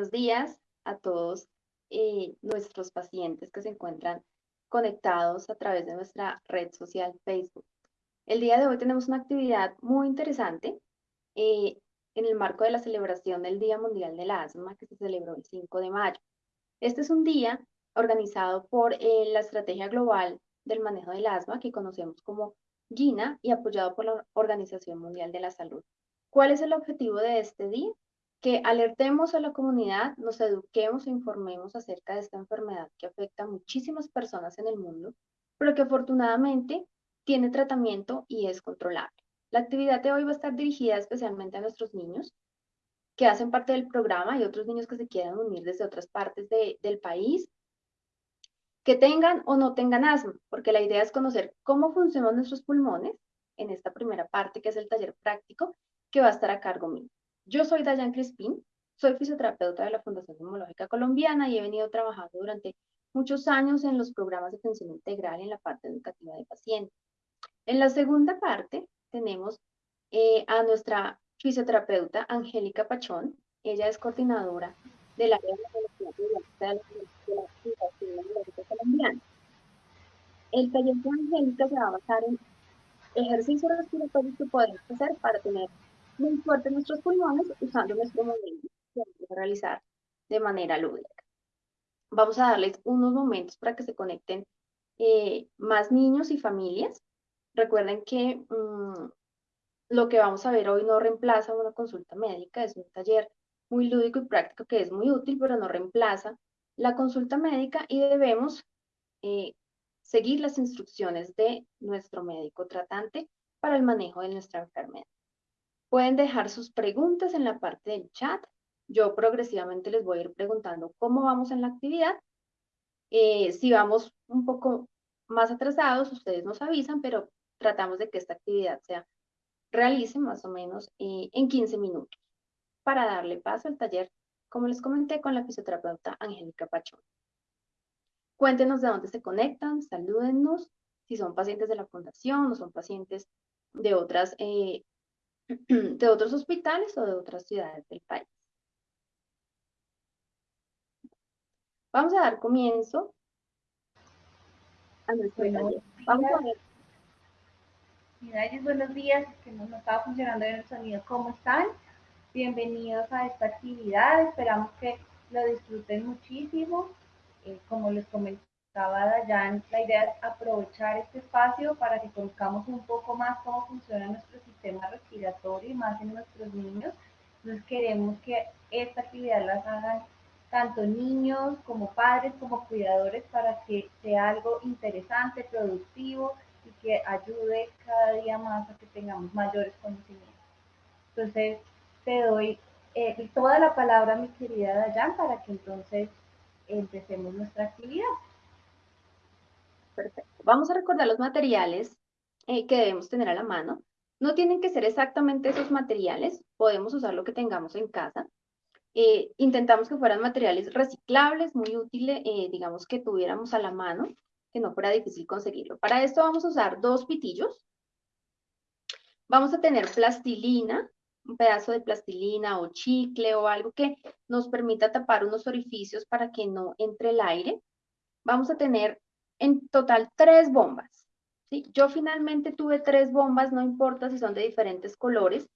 buenos días a todos eh, nuestros pacientes que se encuentran conectados a través de nuestra red social Facebook. El día de hoy tenemos una actividad muy interesante eh, en el marco de la celebración del Día Mundial del Asma que se celebró el 5 de mayo. Este es un día organizado por eh, la Estrategia Global del Manejo del Asma que conocemos como GINA y apoyado por la Organización Mundial de la Salud. ¿Cuál es el objetivo de este día? Que alertemos a la comunidad, nos eduquemos e informemos acerca de esta enfermedad que afecta a muchísimas personas en el mundo, pero que afortunadamente tiene tratamiento y es controlable. La actividad de hoy va a estar dirigida especialmente a nuestros niños que hacen parte del programa y otros niños que se quieran unir desde otras partes del país, que tengan o no tengan asma, porque la idea es conocer cómo funcionan nuestros pulmones en esta primera parte que es el taller práctico que va a estar a cargo mío. Yo soy Dayan Crispín, soy fisioterapeuta de la Fundación Neumológica Colombiana y he venido trabajando durante muchos años en los programas de atención integral en la parte educativa de pacientes. En la segunda parte tenemos eh, a nuestra fisioterapeuta Angélica Pachón. Ella es coordinadora del área de la Fundación Colombiana. El taller de Angélica se va a basar en ejercicios respiratorios que podemos hacer para tener muy fuerte nuestros pulmones usando nuestro modelo que vamos a realizar de manera lúdica. Vamos a darles unos momentos para que se conecten eh, más niños y familias. Recuerden que mm, lo que vamos a ver hoy no reemplaza una consulta médica, es un taller muy lúdico y práctico que es muy útil, pero no reemplaza la consulta médica y debemos eh, seguir las instrucciones de nuestro médico tratante para el manejo de nuestra enfermedad. Pueden dejar sus preguntas en la parte del chat. Yo progresivamente les voy a ir preguntando cómo vamos en la actividad. Eh, si vamos un poco más atrasados, ustedes nos avisan, pero tratamos de que esta actividad se realice más o menos eh, en 15 minutos para darle paso al taller, como les comenté, con la fisioterapeuta Angélica Pachón. Cuéntenos de dónde se conectan, salúdennos, si son pacientes de la fundación o son pacientes de otras eh, de otros hospitales o de otras ciudades del país. Vamos a dar comienzo a nuestro taller. Vamos a ver. buenos días, que no estaba funcionando bien el sonido. ¿Cómo están? Bienvenidos a esta actividad. Esperamos que lo disfruten muchísimo. Eh, como les comenté, Dayan, la idea es aprovechar este espacio para que conozcamos un poco más cómo funciona nuestro sistema respiratorio y más en nuestros niños. Entonces queremos que esta actividad las hagan tanto niños como padres como cuidadores para que sea algo interesante, productivo y que ayude cada día más a que tengamos mayores conocimientos. Entonces te doy eh, toda la palabra, mi querida Dayan, para que entonces empecemos nuestra actividad. Vamos a recordar los materiales eh, que debemos tener a la mano. No tienen que ser exactamente esos materiales, podemos usar lo que tengamos en casa. Eh, intentamos que fueran materiales reciclables, muy útiles, eh, digamos que tuviéramos a la mano, que no fuera difícil conseguirlo. Para esto vamos a usar dos pitillos. Vamos a tener plastilina, un pedazo de plastilina o chicle o algo que nos permita tapar unos orificios para que no entre el aire. Vamos a tener en total tres bombas. ¿sí? Yo finalmente tuve tres bombas, no importa si son de diferentes colores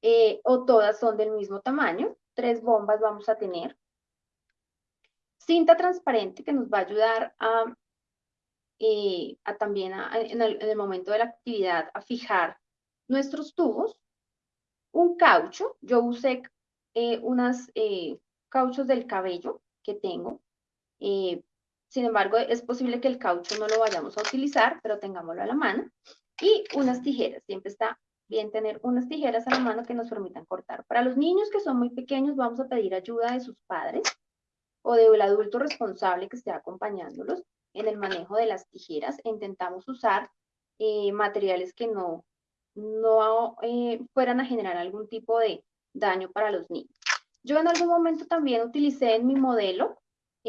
eh, o todas son del mismo tamaño. Tres bombas vamos a tener. Cinta transparente que nos va a ayudar a, eh, también en, el, momento de la actividad a fijar nuestros tubos. Un caucho, yo usé eh, unas cauchos del cabello que tengo sin embargo, es posible que el caucho no lo vayamos a utilizar, pero tengámoslo a la mano. Y unas tijeras. Siempre está bien tener unas tijeras a la mano que nos permitan cortar. Para los niños que son muy pequeños, vamos a pedir ayuda de sus padres o del adulto responsable que esté acompañándolos en el manejo de las tijeras. Intentamos usar eh, materiales que no, no eh, fueran a generar algún tipo de daño para los niños. Yo en algún momento también utilicé en mi modelo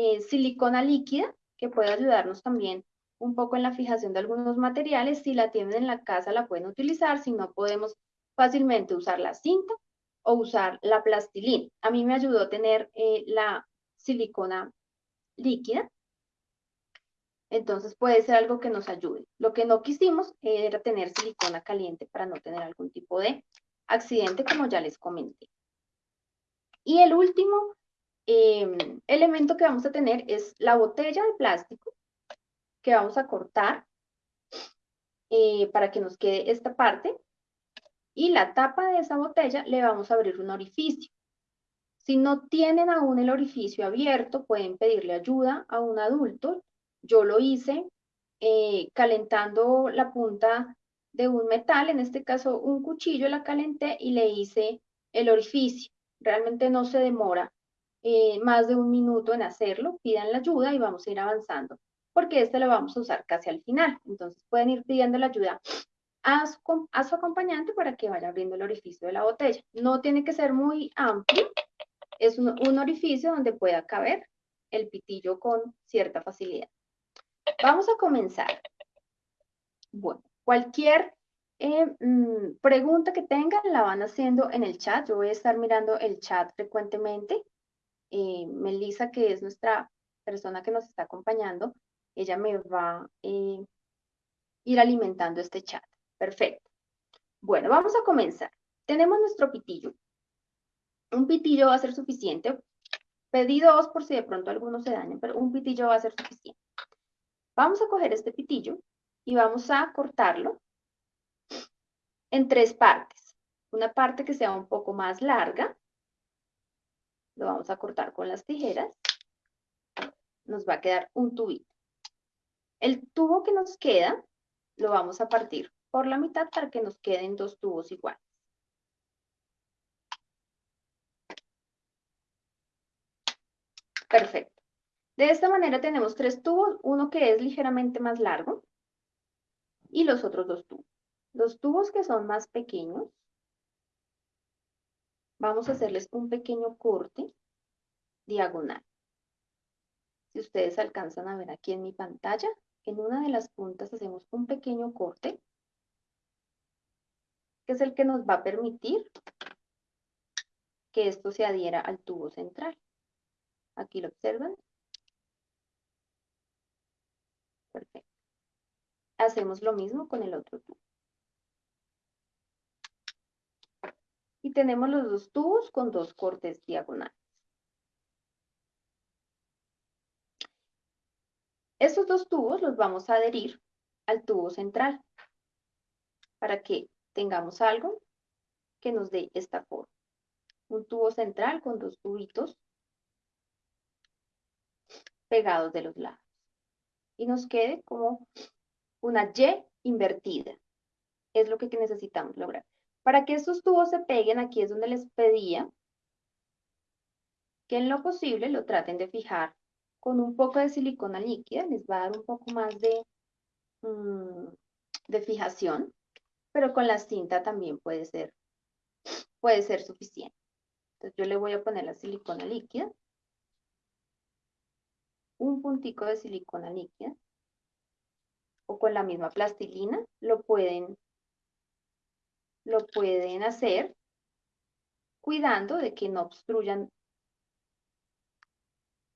eh, silicona líquida, que puede ayudarnos también un poco en la fijación de algunos materiales. Si la tienen en la casa la pueden utilizar, si no podemos fácilmente usar la cinta o usar la plastilina. A mí me ayudó tener eh, la silicona líquida. Entonces puede ser algo que nos ayude. Lo que no quisimos era tener silicona caliente para no tener algún tipo de accidente, como ya les comenté. Y el último em, elemento que vamos a tener es la botella de plástico que vamos a cortar eh, para que nos quede esta parte. Y la tapa de esa botella le vamos a abrir un orificio. Si no tienen aún el orificio abierto, pueden pedirle ayuda a un adulto. Yo lo hice eh, calentando la punta de un metal, en este caso un cuchillo, la calenté y le hice el orificio. Realmente no se demora eh, más de un minuto en hacerlo. Pidan la ayuda y vamos a ir avanzando porque este lo vamos a usar casi al final. Entonces pueden ir pidiendo la ayuda a su, a acompañante para que vaya abriendo el orificio de la botella. No tiene que ser muy amplio, es un, orificio donde pueda caber el pitillo con cierta facilidad. Vamos a comenzar. Bueno, cualquier eh, mm, pregunta que tengan la van haciendo en el chat. Yo voy a estar mirando el chat frecuentemente. Eh, Melissa, que es nuestra persona que nos está acompañando, ella me va a eh, ir alimentando este chat. Perfecto. Bueno, vamos a comenzar. Tenemos nuestro pitillo. Un pitillo va a ser suficiente. Pedí dos por si de pronto algunos se dañan, pero un pitillo va a ser suficiente. Vamos a coger este pitillo y vamos a cortarlo en tres partes. Una parte que sea un poco más larga. Lo vamos a cortar con las tijeras. Nos va a quedar un tubito. El tubo que nos queda lo vamos a partir por la mitad para que nos queden dos tubos iguales. Perfecto. De esta manera tenemos tres tubos, uno que es ligeramente más largo y los otros dos tubos. Los tubos que son más pequeños, vamos a hacerles un pequeño corte diagonal. Si ustedes alcanzan a ver aquí en mi pantalla, en una de las puntas hacemos un pequeño corte, que es el que nos va a permitir que esto se adhiera al tubo central. Aquí lo observan. Perfecto. Hacemos lo mismo con el otro tubo. Y tenemos los dos tubos con dos cortes diagonales. Estos dos tubos los vamos a adherir al tubo central para que tengamos algo que nos dé esta forma. Un tubo central con dos tubitos pegados de los lados. Y nos quede como una Y invertida. Es lo que necesitamos lograr. Para que estos tubos se peguen, aquí es donde les pedía que en lo posible lo traten de fijar con un poco de silicona líquida, les va a dar un poco más de, mm, de fijación, pero con la cinta también puede ser, puede ser suficiente. Entonces yo le voy a poner la silicona líquida, un puntico de silicona líquida, o con la misma plastilina, lo pueden, lo pueden hacer cuidando de que no obstruyan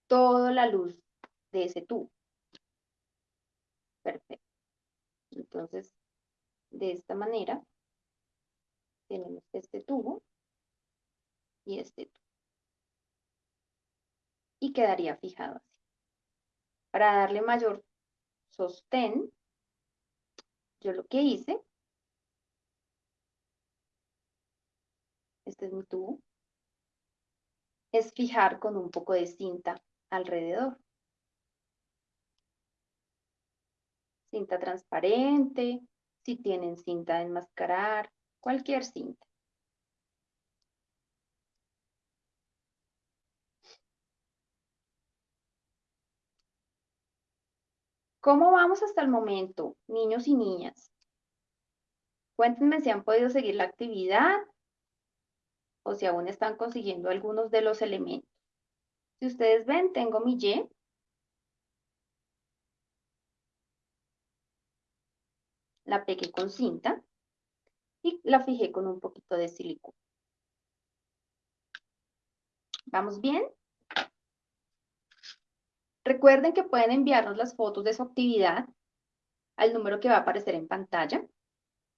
toda la luz de ese tubo. Perfecto. Entonces, de esta manera, tenemos este tubo y este tubo. Y quedaría fijado así. Para darle mayor sostén, yo lo que hice, este es mi tubo, es fijar con un poco de cinta alrededor. Cinta transparente, si tienen cinta de enmascarar, cualquier cinta. ¿Cómo vamos hasta el momento, niños y niñas? Cuéntenme si han podido seguir la actividad o si aún están consiguiendo algunos de los elementos. Si ustedes ven, tengo mi Y. La pegué con cinta y la fijé con un poquito de silicona. ¿Vamos bien? Recuerden que pueden enviarnos las fotos de su actividad al número que va a aparecer en pantalla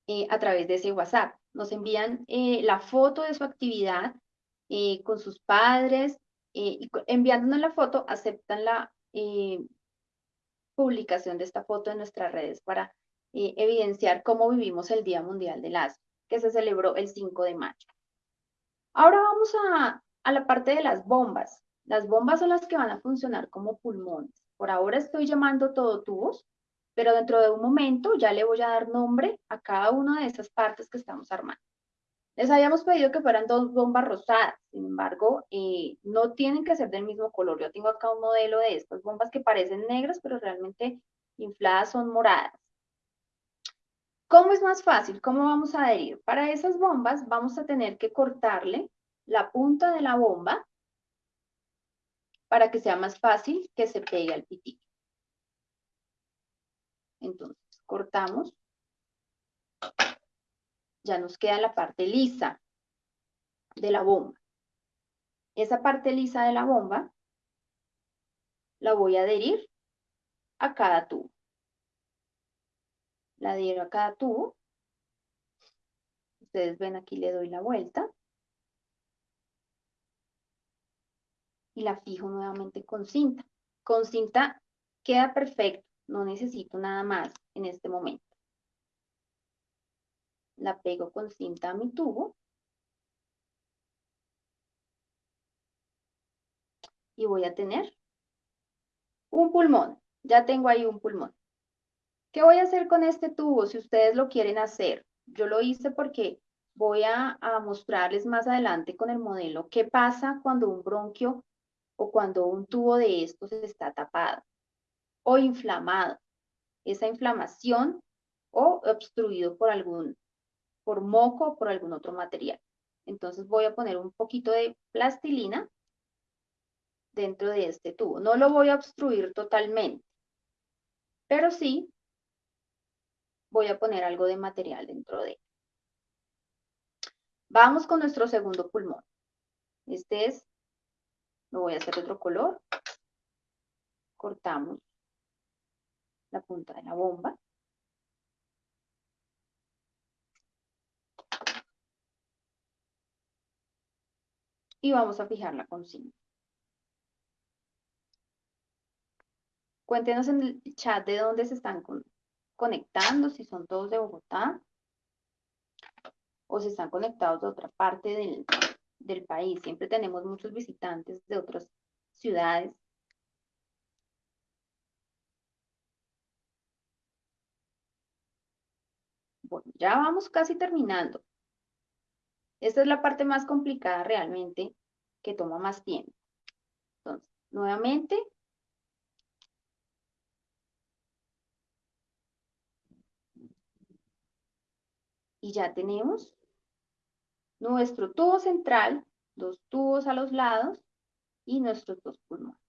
eh, a través de ese WhatsApp. Nos envían eh, la foto de su actividad eh, con sus padres y enviándonos la foto aceptan la publicación de esta foto en nuestras redes para evidenciar cómo vivimos el Día Mundial del Asma, que se celebró el 5 de mayo. Ahora vamos a, a la parte de las bombas. Las bombas son las que van a funcionar como pulmones. Por ahora estoy llamando todo tubos, pero dentro de un momento ya le voy a dar nombre a cada una de esas partes que estamos armando. Les habíamos pedido que fueran dos bombas rosadas, sin embargo, eh, no tienen que ser del mismo color. Yo tengo acá un modelo de estas bombas que parecen negras, pero realmente infladas son moradas. ¿Cómo es más fácil? ¿Cómo vamos a adherir? Para esas bombas vamos a tener que cortarle la punta de la bomba para que sea más fácil que se pegue al pitillo. Entonces, cortamos. Ya nos queda la parte lisa de la bomba. Esa parte lisa de la bomba la voy a adherir a cada tubo. La adhiero a cada tubo. Ustedes ven aquí le doy la vuelta. y la fijo nuevamente con cinta. Con cinta queda perfecto, no necesito nada más en este momento. La pego con cinta a mi tubo. Y voy a tener un pulmón. Ya tengo ahí un pulmón. ¿Qué voy a hacer con este tubo si ustedes lo quieren hacer? Yo lo hice porque voy a, a mostrarles más adelante con el modelo qué pasa cuando un bronquio o cuando un tubo de estos está tapado o inflamado. Esa inflamación o obstruido por algún, por moco o por algún otro material. Entonces voy a poner un poquito de plastilina dentro de este tubo. No lo voy a obstruir totalmente, pero sí voy a poner algo de material dentro de él. Vamos con nuestro segundo pulmón. Este es lo voy a hacer otro color. Cortamos la punta de la bomba. Y vamos a fijarla con cinta. Cuéntenos en el chat de dónde se están conectando, si son todos de Bogotá o si están conectados de otra parte del, del país. Siempre tenemos muchos visitantes de otras ciudades. Ya vamos casi terminando. Esta es la parte más complicada realmente, que toma más tiempo. Entonces, nuevamente, y ya tenemos nuestro tubo central, dos tubos a los lados y nuestros dos pulmones.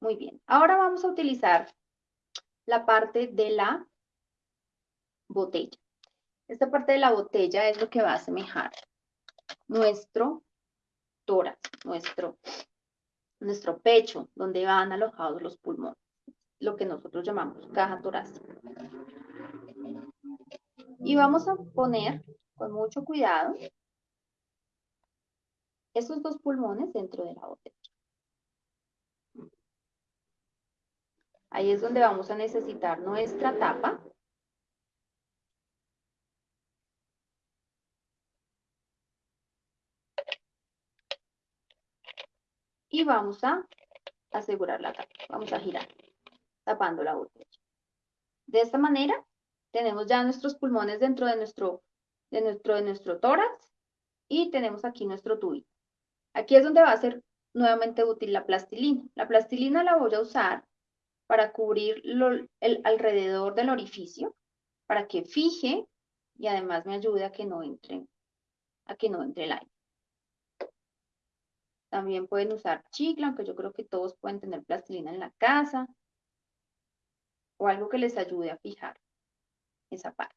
Muy bien, ahora vamos a utilizar la parte de la botella. Esta parte de la botella es lo que va a asemejar nuestro tórax, nuestro, nuestro pecho, donde van alojados los pulmones, lo que nosotros llamamos caja torácica. Y vamos a poner con mucho cuidado esos dos pulmones dentro de la botella. Ahí es donde vamos a necesitar nuestra tapa. Y vamos a asegurar la tapa. Vamos a girar, tapando la botella. De esta manera, tenemos ya nuestros pulmones dentro de nuestro de nuestro, de nuestro tórax y tenemos aquí nuestro tubito. Aquí es donde va a ser nuevamente útil la plastilina. La plastilina la voy a usar para cubrir el alrededor del orificio, para que fije y además me ayude a que no entre, a que no entre el aire. También pueden usar chicle, aunque yo creo que todos pueden tener plastilina en la casa, o algo que les ayude a fijar esa parte.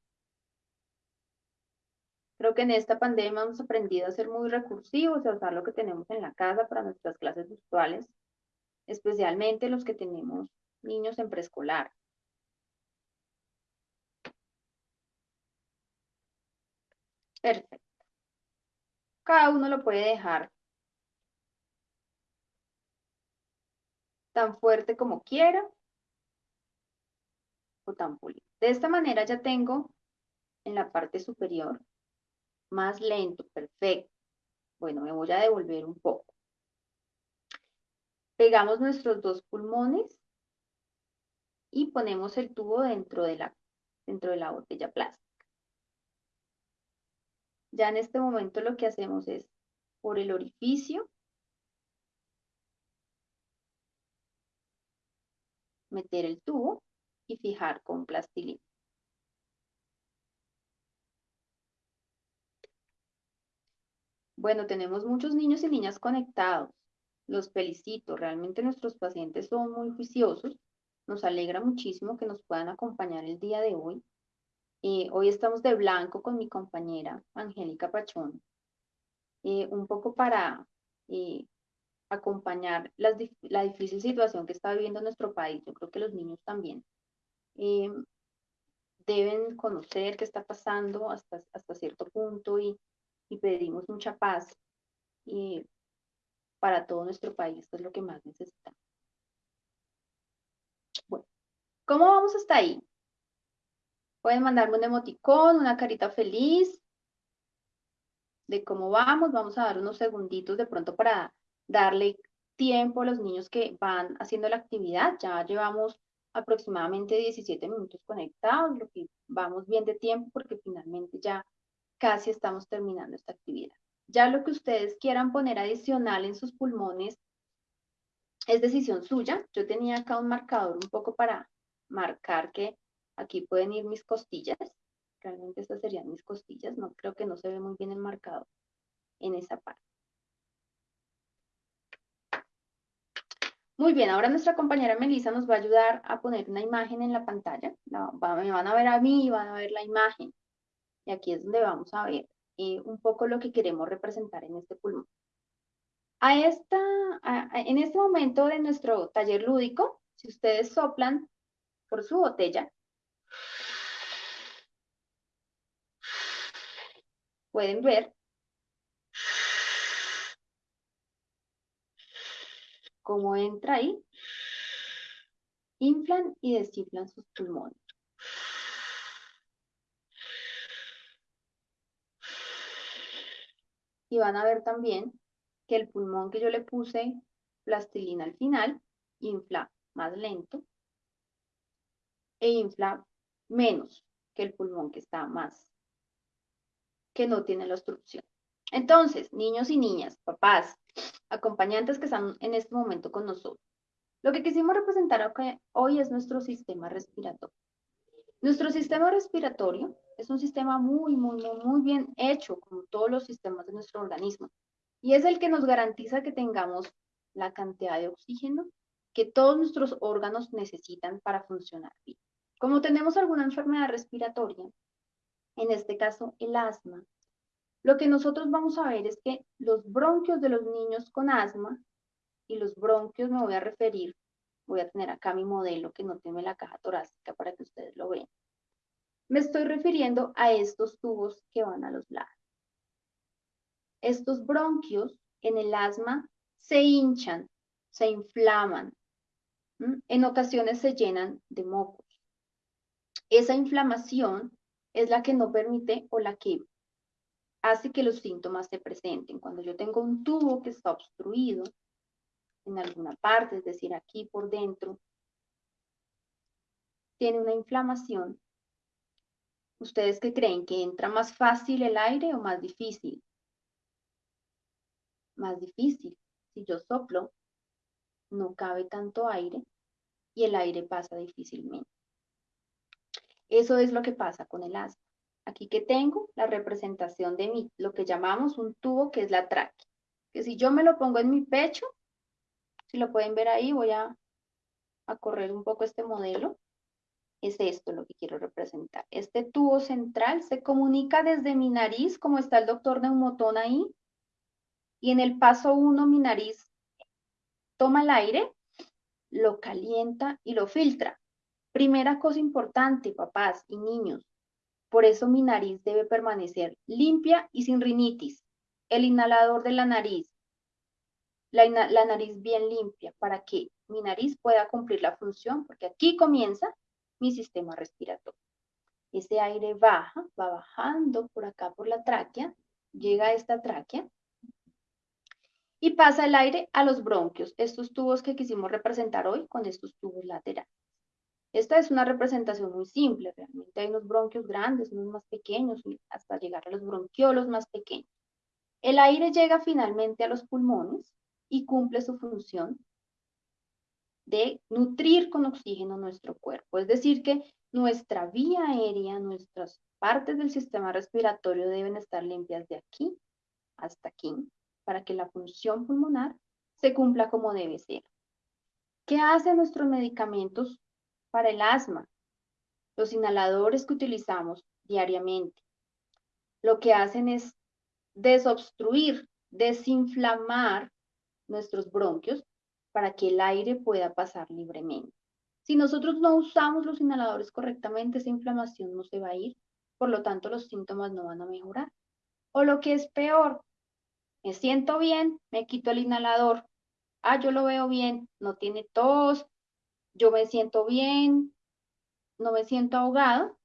Creo que en esta pandemia hemos aprendido a ser muy recursivos, a usar lo que tenemos en la casa para nuestras clases virtuales, especialmente los que tenemos niños en preescolar. Perfecto. Cada uno lo puede dejar tan fuerte como quiera o tan pulido. De esta manera ya tengo en la parte superior más lento, perfecto. Bueno, me voy a devolver un poco. Pegamos nuestros dos pulmones y ponemos el tubo dentro de la, dentro de la botella plástica. Ya en este momento lo que hacemos es por el orificio meter el tubo y fijar con plastilina. Bueno, tenemos muchos niños y niñas conectados. Los felicito. Realmente nuestros pacientes son muy juiciosos. Nos alegra muchísimo que nos puedan acompañar el día de hoy. Eh, hoy estamos de blanco con mi compañera Angélica Pachón. Eh, un poco para eh, acompañar la difícil situación que está viviendo nuestro país. Yo creo que los niños también deben conocer qué está pasando hasta, hasta cierto punto y y pedimos mucha paz y para todo nuestro país, que es lo que más necesitamos. Bueno, ¿cómo vamos hasta ahí? Pueden mandarme un emoticón, una carita feliz de cómo vamos. Vamos a dar unos segunditos de pronto para darle tiempo a los niños que van haciendo la actividad. Ya llevamos aproximadamente 17 minutos conectados, lo que vamos bien de tiempo porque finalmente ya casi estamos terminando esta actividad. Ya lo que ustedes quieran poner adicional en sus pulmones es decisión suya. Yo tenía acá un marcador un poco para marcar que aquí pueden ir mis costillas. Realmente estas serían mis costillas. No creo que no se ve muy bien el marcador en esa parte. Muy bien, ahora nuestra compañera Melissa nos va a ayudar a poner una imagen en la pantalla. me van a ver a mí y van a ver la imagen. Y aquí es donde vamos a ver eh, un poco lo que queremos representar en este pulmón. A esta, en este momento de nuestro taller lúdico, si ustedes soplan por su botella, pueden ver cómo entra ahí, inflan y desinflan sus pulmones. y van a ver también que el pulmón que yo le puse plastilina al final infla más lento e infla menos que el pulmón que está más, que no tiene la obstrucción. Entonces, niños y niñas, papás, acompañantes que están en este momento con nosotros, lo que quisimos representar hoy es nuestro sistema respiratorio. Nuestro sistema respiratorio es un sistema muy, muy, muy, bien hecho, como todos los sistemas de nuestro organismo. Y es el que nos garantiza que tengamos la cantidad de oxígeno que todos nuestros órganos necesitan para funcionar bien. Como tenemos alguna enfermedad respiratoria, en este caso el asma, lo que nosotros vamos a ver es que los bronquios de los niños con asma, y los bronquios me voy a referir Voy a tener acá mi modelo que no tiene la caja torácica para que ustedes lo vean. Me estoy refiriendo a estos tubos que van a los lados. Estos bronquios en el asma se hinchan, se inflaman. En ocasiones se llenan de mocos. Esa inflamación es la que no permite o la que hace que los síntomas se presenten. Cuando yo tengo un tubo que está obstruido, en alguna parte, es decir, aquí por dentro, tiene una inflamación, ¿ustedes qué creen? ¿Que entra más fácil el aire o más difícil? Más difícil. Si yo soplo, no cabe tanto aire y el aire pasa difícilmente. Eso es lo que pasa con el asma. Aquí que tengo la representación de mi, lo que llamamos un tubo que es la tráquea. Que si yo me lo pongo en mi pecho, si lo pueden ver ahí, voy a, correr un poco este modelo. es esto lo que quiero representar. Este tubo central se comunica desde mi nariz, como está el doctor Neumotón ahí, y en el paso 1 mi nariz toma el aire, lo calienta y lo filtra. Primera cosa importante, papás y niños, por eso mi nariz debe permanecer limpia y sin rinitis. El inhalador de la nariz, la, nariz bien limpia para que mi nariz pueda cumplir la función, porque aquí comienza mi sistema respiratorio. Ese aire baja, va bajando por acá por la tráquea, llega a esta tráquea y pasa el aire a los bronquios, estos tubos que quisimos representar hoy con estos tubos laterales. Esta es una representación muy simple, realmente hay unos bronquios grandes, unos más pequeños, hasta llegar a los bronquiolos más pequeños. El aire llega finalmente a los pulmones y cumple su función de nutrir con oxígeno nuestro cuerpo. Es decir, que nuestra vía aérea, nuestras partes del sistema respiratorio deben estar limpias de aquí hasta aquí para que la función pulmonar se cumpla como debe ser. ¿Qué hacen nuestros medicamentos para el asma? Los inhaladores que utilizamos diariamente. Lo que hacen es desobstruir, desinflamar nuestros bronquios para que el aire pueda pasar libremente. Si nosotros no usamos los inhaladores correctamente, esa inflamación no se va a ir, por lo tanto los síntomas no van a mejorar. O lo que es peor, me siento bien, me quito el inhalador. Ah, yo lo veo bien, no tiene tos, yo me siento bien, no me siento ahogado,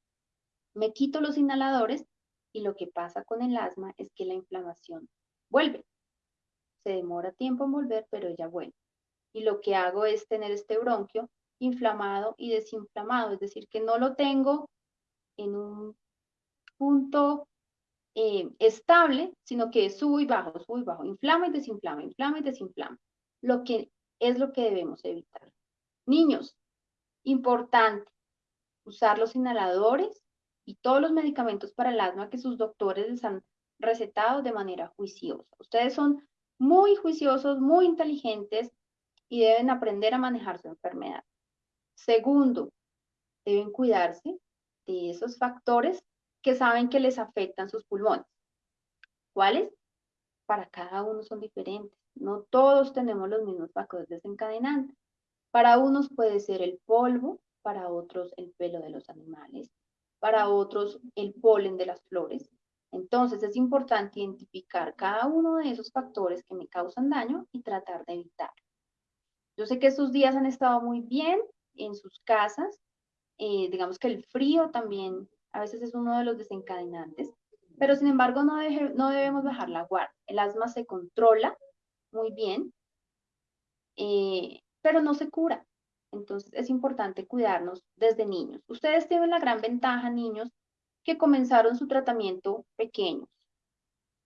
me quito los inhaladores y lo que pasa con el asma es que la inflamación vuelve. Se demora tiempo en volver, pero ella vuelve y lo que hago es tener este bronquio inflamado y desinflamado, es decir, que no lo tengo en un punto eh, estable, sino que subo y bajo, subo y bajo, inflama y desinflama, inflama y desinflama, lo que es lo que debemos evitar. Niños, importante, usar los inhaladores y todos los medicamentos para el asma que sus doctores les han recetado de manera juiciosa. Ustedes son muy juiciosos, muy inteligentes, y deben aprender a manejar su enfermedad. Segundo, deben cuidarse de esos factores que saben que les afectan sus pulmones. ¿Cuáles? Para cada uno son diferentes. No todos tenemos los mismos factores desencadenantes. Para unos puede ser el polvo, para otros el pelo de los animales, para otros el polen de las flores. Entonces es importante identificar cada uno de esos factores que me causan daño y tratar de evitarlo. Yo sé que estos días han estado muy bien en sus casas. Eh, digamos que el frío también a veces es uno de los desencadenantes, pero sin embargo no, debemos bajar la guardia. El asma se controla muy bien, eh, pero no se cura. Entonces es importante cuidarnos desde niños. Ustedes tienen la gran ventaja, niños, que comenzaron su tratamiento pequeños.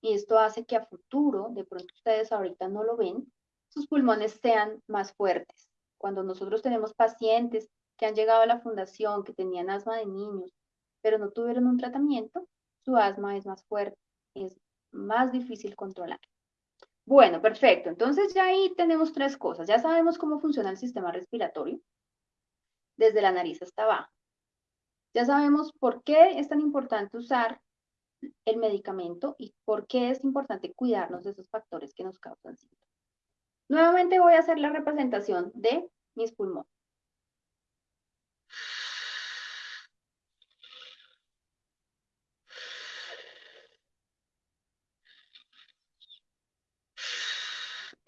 Y esto hace que a futuro, de pronto ustedes ahorita no lo ven, sus pulmones sean más fuertes. Cuando nosotros tenemos pacientes que han llegado a la fundación, que tenían asma de niños, pero no tuvieron un tratamiento, su asma es más fuerte, es más difícil controlar. Bueno, perfecto. Entonces ya ahí tenemos tres cosas. Ya sabemos cómo funciona el sistema respiratorio, desde la nariz hasta abajo. Ya sabemos por qué es tan importante usar el medicamento y por qué es importante cuidarnos de esos factores que nos causan síntomas. Nuevamente voy a hacer la representación de mis pulmones.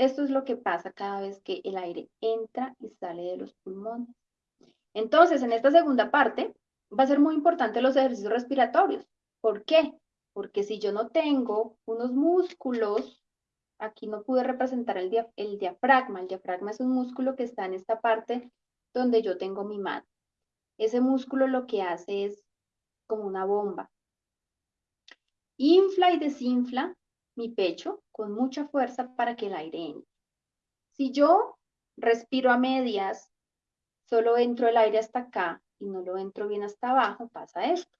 Esto es lo que pasa cada vez que el aire entra y sale de los pulmones. Entonces, en esta segunda parte, va a ser muy importante los ejercicios respiratorios. ¿Por qué? Porque si yo no tengo unos músculos aquí no pude representar el, diafragma. El diafragma es un músculo que está en esta parte donde yo tengo mi mano. Ese músculo lo que hace es como una bomba. Infla y desinfla mi pecho con mucha fuerza para que el aire entre. Si yo respiro a medias, solo entro el aire hasta acá y no lo entro bien hasta abajo, pasa esto.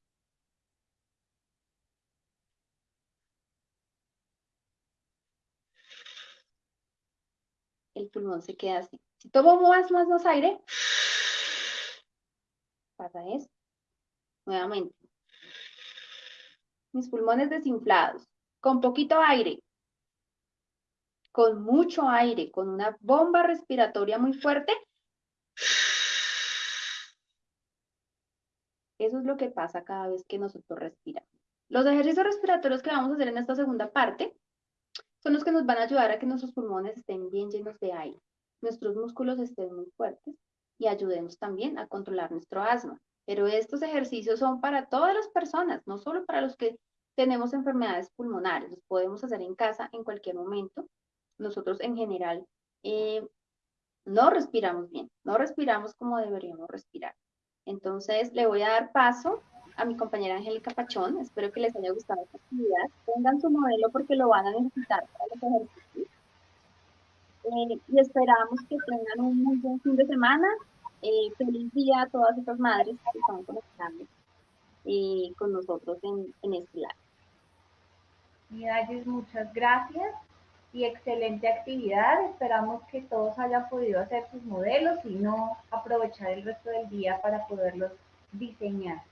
el pulmón se queda así. Si tomo más, más, más aire, pasa esto. Nuevamente. Mis pulmones desinflados, con poquito aire, con mucho aire, con una bomba respiratoria muy fuerte. Eso es lo que pasa cada vez que nosotros respiramos. Los ejercicios respiratorios que vamos a hacer en esta segunda parte son los que nos van a ayudar a que nuestros pulmones estén bien llenos de aire, nuestros músculos estén muy fuertes y ayudemos también a controlar nuestro asma. Pero estos ejercicios son para todas las personas, no solo para los que tenemos enfermedades pulmonares, los podemos hacer en casa en cualquier momento. Nosotros en general eh, no respiramos bien, no respiramos como deberíamos respirar. Entonces le voy a dar paso a mi compañera Angélica Pachón. Espero que les haya gustado esta actividad. Pongan su modelo porque lo van a necesitar para los ejercicios. Eh, y esperamos que tengan un muy buen fin de semana. Eh, feliz día a todas estas madres que están conectando eh, con nosotros en, en este live. muchas gracias y excelente actividad. Esperamos que todos hayan podido hacer sus modelos y no aprovechar el resto del día para poderlos diseñar.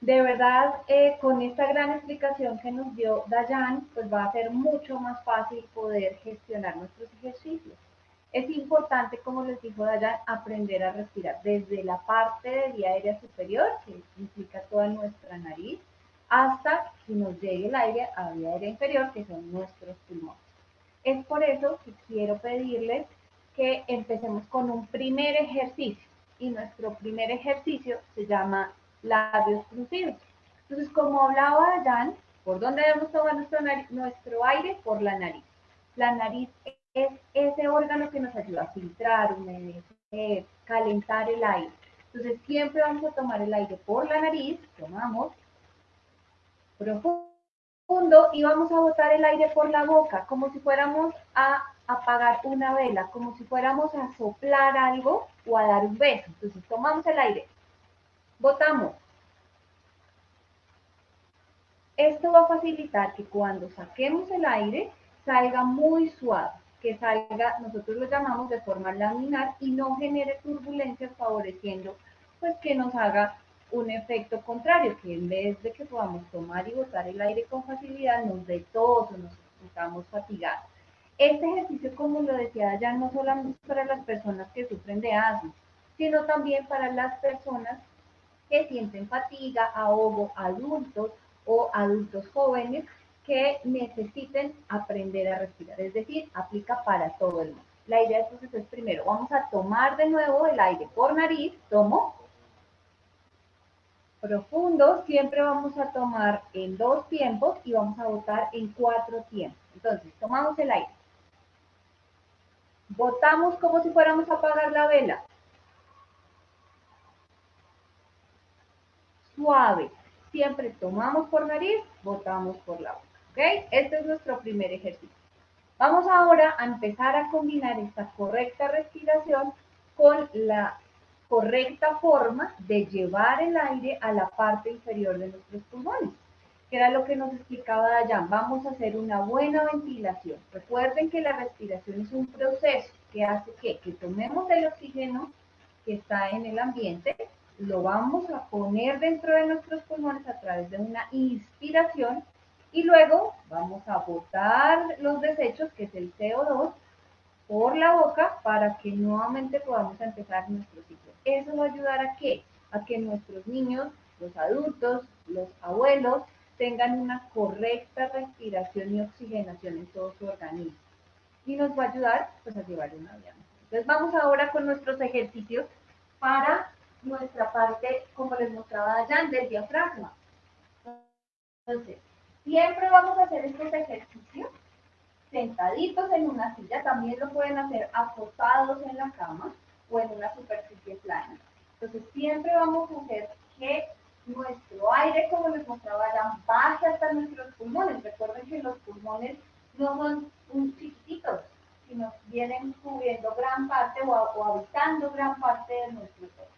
De verdad, eh, con esta gran explicación que nos dio Dayan, pues va a ser mucho más fácil poder gestionar nuestros ejercicios. Es importante, como les dijo Dayan, aprender a respirar desde la parte de vía aérea superior, que toda nuestra nariz, hasta que nos llegue el aire a vía aérea inferior, que son nuestros pulmones. Es por eso que quiero pedirles que empecemos con un primer ejercicio. Y nuestro primer ejercicio se llama labios fruncidos. Entonces, como hablaba Jan, ¿por dónde debemos tomar nuestro, nuestro aire? Por la nariz. La nariz es ese órgano que nos ayuda a filtrar, humedecer, calentar el aire. Entonces, siempre vamos a tomar el aire por la nariz, tomamos profundo y vamos a botar el aire por la boca, como si fuéramos a apagar una vela, como si fuéramos a soplar algo o a dar un beso. Entonces, tomamos el aire Votamos. Esto va a facilitar que cuando saquemos el aire salga muy suave, que salga, nosotros lo llamamos de forma laminar y no genere turbulencias favoreciendo pues que nos haga un efecto contrario, que en vez de que podamos tomar y botar el aire con facilidad, nos dé tos o nos sintamos fatigados. Este ejercicio, como lo decía ya, no solamente para las personas que sufren de asma, sino también para las personas que sienten fatiga, ahogo, adultos o adultos jóvenes que necesiten aprender a respirar. Es decir, aplica para todo el mundo. La idea entonces es primero, vamos a tomar de nuevo el aire por nariz, tomo. Profundo, siempre vamos a tomar en dos tiempos y vamos a botar en cuatro tiempos. Entonces, tomamos el aire. Botamos como si fuéramos a apagar la vela. suave. Siempre tomamos por nariz, botamos por la boca. ¿Ok? Este es nuestro primer ejercicio. Vamos ahora a empezar a combinar esta correcta respiración con la correcta forma de llevar el aire a la parte inferior de nuestros pulmones, que era lo que nos explicaba Dayan. Vamos a hacer una buena ventilación. Recuerden que la respiración es un proceso que hace que, que tomemos el oxígeno que está en el ambiente, lo vamos a poner dentro de nuestros pulmones a través de una inspiración y luego vamos a botar los desechos, que es el CO2, por la boca para que nuevamente podamos empezar nuestro ciclo. Eso va a ayudar a qué? A que nuestros niños, los adultos, los abuelos tengan una correcta respiración y oxigenación en todo su organismo. Y nos va a ayudar pues, a llevar una vida Entonces vamos ahora con nuestros ejercicios para nuestra parte, como les mostraba allá, del diafragma. Entonces, siempre vamos a hacer estos ejercicios sentaditos en una silla, también lo pueden hacer acostados en la cama o en una superficie plana. Entonces, siempre vamos a hacer que nuestro aire, como les mostraba allá, baje hasta nuestros pulmones. Recuerden que los pulmones no son un chiquititos, sino vienen cubriendo gran parte o, o habitando gran parte de nuestro cuerpo.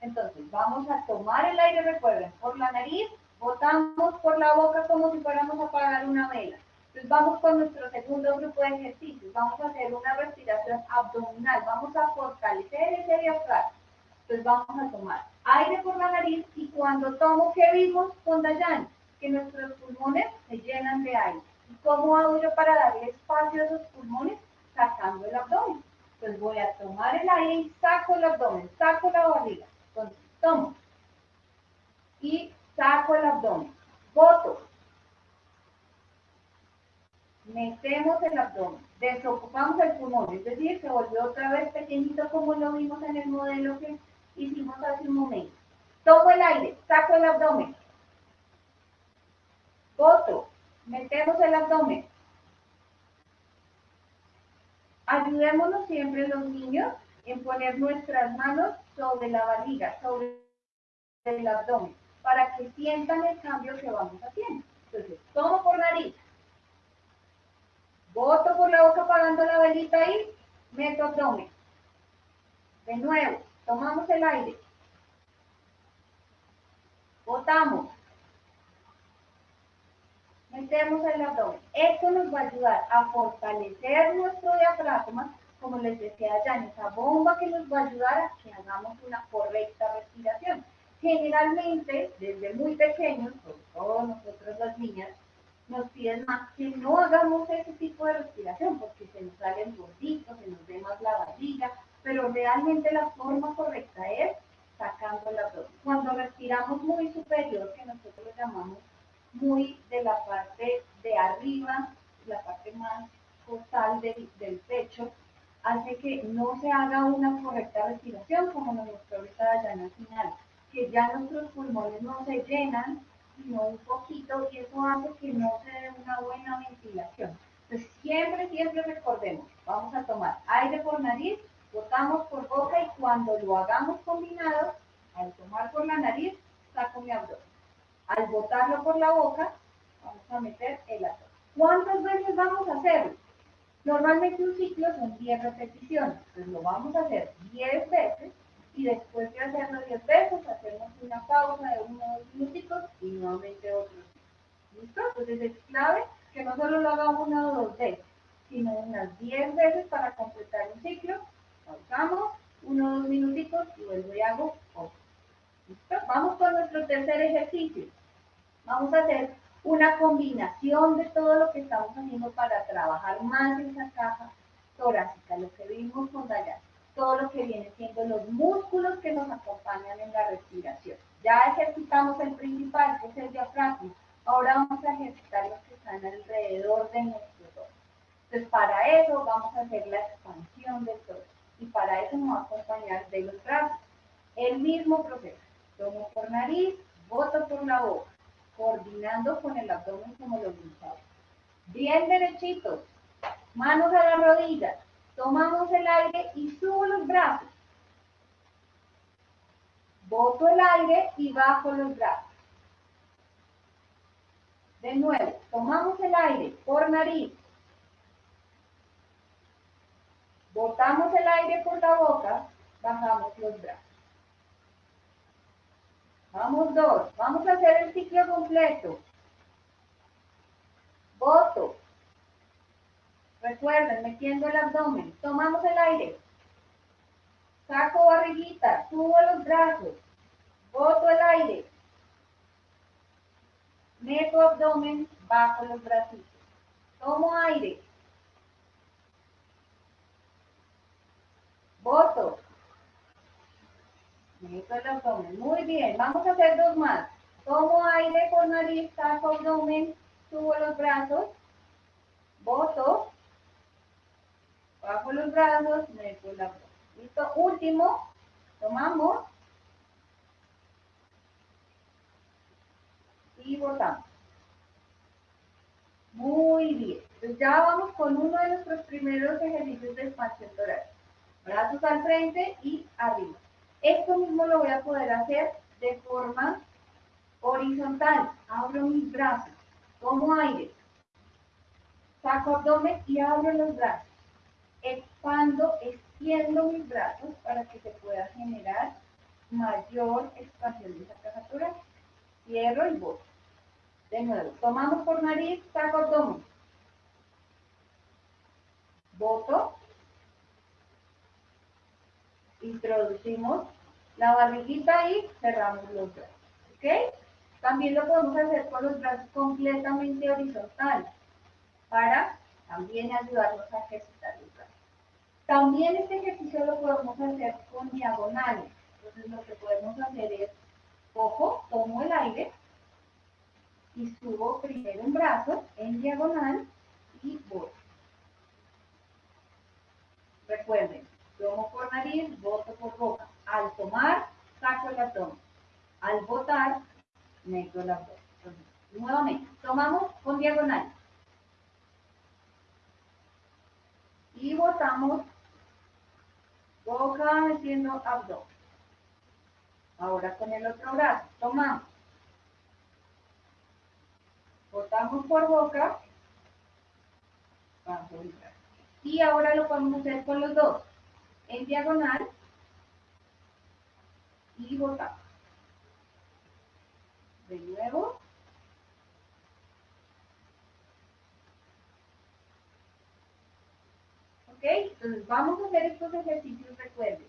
Entonces, vamos a tomar el aire, recuerden, por la nariz, botamos por la boca como si fuéramos a apagar una vela. Entonces, vamos con nuestro segundo grupo de ejercicios. Vamos a hacer una respiración abdominal. Vamos a fortalecer ese diafragma. Entonces, vamos a tomar aire por la nariz y cuando tomo, ¿qué vimos con Dayan? Que nuestros pulmones se llenan de aire. ¿Y cómo hago yo para darle espacio a esos pulmones? Sacando el abdomen. Entonces voy a tomar el aire y saco el abdomen, saco la barriga. Entonces tomo y saco el abdomen. Boto. Metemos el abdomen. Desocupamos el pulmón, es decir, se volvió otra vez pequeñito como lo vimos en el modelo que hicimos hace un momento. Tomo el aire, saco el abdomen. Boto. Metemos el abdomen. Ayudémonos siempre los niños en poner nuestras manos sobre la barriga, sobre el abdomen para que sientan el cambio que vamos haciendo. Entonces, tomo por nariz, boto por la boca apagando la velita ahí, meto abdomen. De nuevo, tomamos el aire, botamos, metemos el abdomen. Esto nos va a ayudar a fortalecer nuestro diafragma, como les decía en esa bomba que nos va a ayudar a que hagamos una correcta respiración generalmente, desde muy pequeños, sobre todo nosotros las niñas, nos piden más que no hagamos ese tipo de respiración porque se nos salen gorditos, se nos ve más la barriga, pero realmente la forma correcta es sacando la abdomen. Cuando respiramos muy superior, que nosotros lo llamamos muy de la parte de arriba, la parte más costal del, del pecho, hace que no se haga una correcta respiración como nos mostró ahorita Dayana final que ya nuestros pulmones no se llenan, sino un poquito, y eso hace que no se dé una buena ventilación. Entonces, siempre, siempre recordemos, vamos a tomar aire por nariz, botamos por boca y cuando lo hagamos combinado, al tomar por la nariz, saco mi abdomen. Al botarlo por la boca, vamos a meter el abdomen. ¿Cuántas veces vamos a hacerlo? Normalmente un ciclo son 10 repeticiones, entonces lo vamos a hacer 10 veces y después de hacerlo 10 veces, hacemos una pausa de unos dos minutitos y nuevamente otro. ¿Listo? Entonces es clave que no solo lo haga una o dos veces, sino unas 10 veces para completar un ciclo. Pausamos, uno o dos minutitos y vuelvo y hago otro. ¿Listo? Vamos con nuestro tercer ejercicio. Vamos a hacer una combinación de todo lo que estamos haciendo para trabajar más esa caja torácica, lo que vimos con Dayan todo lo que viene siendo los músculos que nos acompañan en la respiración. Ya ejercitamos el principal, que es el diafragma. Ahora vamos a ejercitar los que están alrededor de nuestro torso. Entonces, para eso vamos a hacer la expansión del torso. Y para eso nos va a acompañar de los brazos. El mismo proceso. Tomo por nariz, boto por la boca, coordinando con el abdomen como lo vimos Bien derechitos, manos a las rodillas, Tomamos el aire y subo los brazos. Boto el aire y bajo los brazos. De nuevo, tomamos el aire por nariz. Botamos el aire por la boca, bajamos los brazos. Vamos dos. Vamos a hacer el ciclo completo. Boto, Recuerden, metiendo el abdomen. Tomamos el aire. Saco barriguita, subo los brazos. Boto el aire. Meto abdomen, bajo los bracitos. Tomo aire. Boto. Meto el abdomen. Muy bien. Vamos a hacer dos más. Tomo aire por nariz, saco abdomen, subo los brazos. Boto. Bajo los brazos, meto la ¿Listo? Último, tomamos y botamos. Muy bien. Entonces ya vamos con uno de nuestros primeros ejercicios de expansión torácica. Brazos al frente y arriba. Esto mismo lo voy a poder hacer de forma horizontal. Abro mis brazos, tomo aire, saco abdomen y abro los brazos expando, extiendo mis brazos para que se pueda generar mayor expansión de caja torácica. Cierro y boto. De nuevo, tomamos por nariz, saco abdomen. Boto. Introducimos la barriguita y cerramos los brazos. ¿Ok? También lo podemos hacer con los brazos completamente horizontales para también ayudarnos a brazos. También este ejercicio lo podemos hacer con diagonales. Entonces lo que podemos hacer es, ojo, tomo el aire y subo primero un brazo en diagonal y voy. Recuerden, tomo por nariz, boto por boca. Al tomar, saco el abdomen. Al botar, meto el abdomen. nuevamente, tomamos con diagonal. Y botamos boca metiendo abdomen. Ahora con el otro brazo, tomamos. Botamos por boca, bajo. Y ahora lo podemos hacer con los dos. En diagonal y botamos. De nuevo. ¿Ok? Entonces vamos a hacer estos ejercicios, recuerden,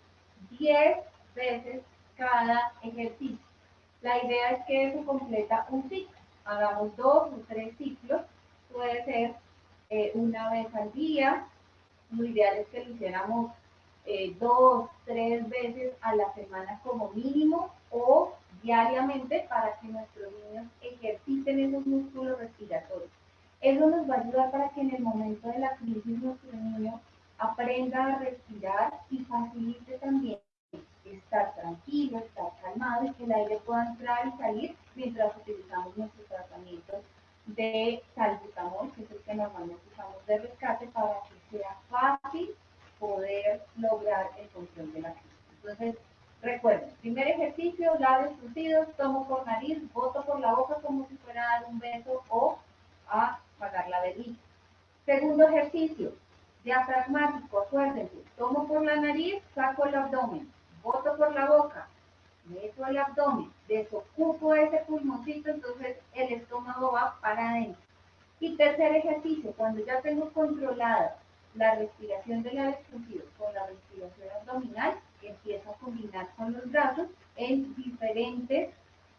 10 veces cada ejercicio. La idea es que eso completa un ciclo. Hagamos dos o tres ciclos. Puede ser eh, una vez al día, lo ideal es que lo hiciéramos eh, dos, tres veces a la semana como mínimo o diariamente para que nuestros niños ejerciten esos músculos respiratorios. Eso nos va a ayudar para que en el momento de la crisis nuestro niño aprenda a respirar y facilite también estar tranquilo, estar calmado y que el aire pueda entrar y salir mientras utilizamos nuestros tratamientos de salbutamol, que es el que normalmente usamos de rescate, para que sea fácil poder lograr el control de la crisis. Entonces, recuerden, primer ejercicio, labios crucidos, tomo por nariz, boto por la boca como si fuera a dar un beso o a apagar la bebida. Segundo ejercicio, diafragmático, acuérdense, tomo por la nariz, saco el abdomen, boto por la boca, meto el abdomen, desocupo ese pulmoncito, entonces el estómago va para adentro. Y tercer ejercicio, cuando ya tengo controlada la respiración del aire con la respiración abdominal, empiezo a combinar con los brazos en diferentes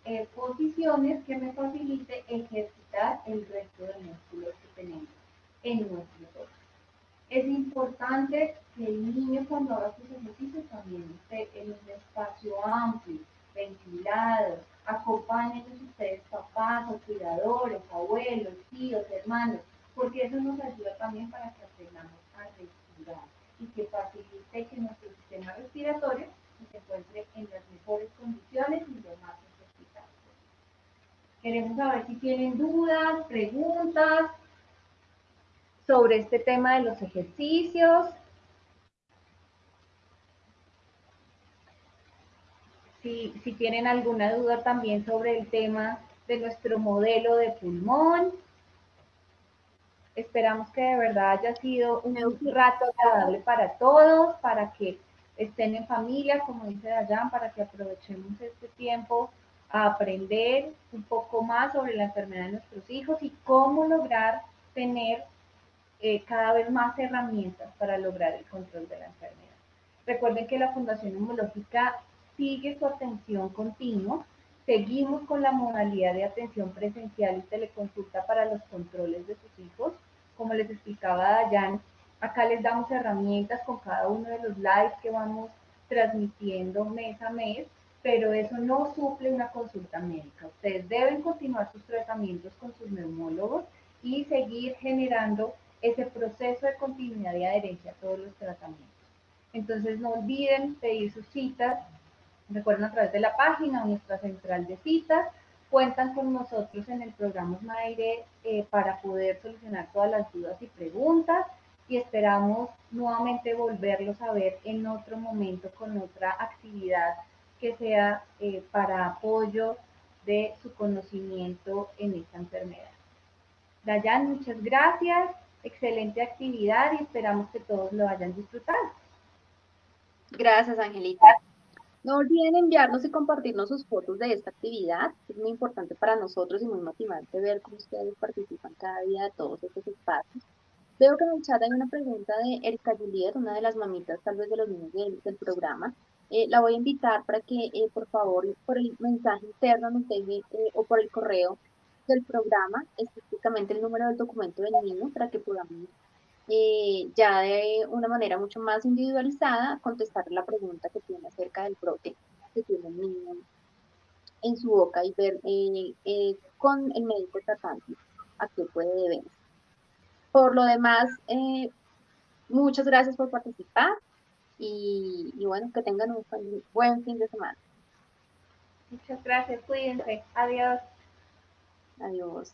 eh, posiciones que me facilite ejercitar el resto de músculos que tenemos en nuestro torso. Es importante que el niño cuando haga sus ejercicios también esté en un espacio amplio, ventilado, acompañen ustedes papás o cuidadores, abuelos, tíos, hermanos, porque eso nos ayuda también para que aprendamos a respirar y que facilite que nuestro sistema respiratorio se encuentre en las mejores condiciones y lo más necesitado. Queremos saber si tienen dudas, preguntas sobre este tema de los ejercicios. Si, si tienen alguna duda también sobre el tema de nuestro modelo de pulmón. Esperamos que de verdad haya sido un rato agradable para todos, para que estén en familia, como dice Dayan, para que aprovechemos este tiempo a aprender un poco más sobre la enfermedad de nuestros hijos y cómo lograr tener eh, cada vez más herramientas para lograr el control de la enfermedad. Recuerden que la Fundación Inmunológica sigue su atención continua. Seguimos con la modalidad de atención presencial y teleconsulta para los controles de sus hijos como les explicaba Dayan, acá les damos herramientas con cada uno de los lives que vamos transmitiendo mes a mes, pero eso no suple una consulta médica. Ustedes deben continuar sus tratamientos con sus neumólogos y seguir generando ese proceso de continuidad y adherencia a todos los tratamientos. Entonces no olviden pedir sus citas, recuerden a través de la página o nuestra central de citas, cuentan con nosotros en el programa Maire eh, para poder solucionar todas las dudas y preguntas y esperamos nuevamente volverlos a ver en otro momento con otra actividad que sea eh, para apoyo de su conocimiento en esta enfermedad. Dayan, muchas gracias, excelente actividad y esperamos que todos lo hayan disfrutado. Gracias, Angelita. No olviden enviarnos y compartirnos sus fotos de esta actividad. Es muy importante para nosotros y muy motivante ver cómo ustedes participan cada día de todos estos espacios. Veo que en el chat hay una pregunta de Erika Juliet, una de las mamitas tal vez de los niños del, programa. Eh, la voy a invitar para que eh, por favor por el mensaje interno nos deje eh, o por el correo del programa específicamente el número del documento del niño para que podamos ya de una manera mucho más individualizada contestar la pregunta que tiene acerca del brote que tiene el niño en su boca y ver con el médico tratante a qué puede deberse. Por lo demás, muchas gracias por participar y, bueno, que tengan un buen fin de semana. Muchas gracias, cuídense. Adiós. Adiós.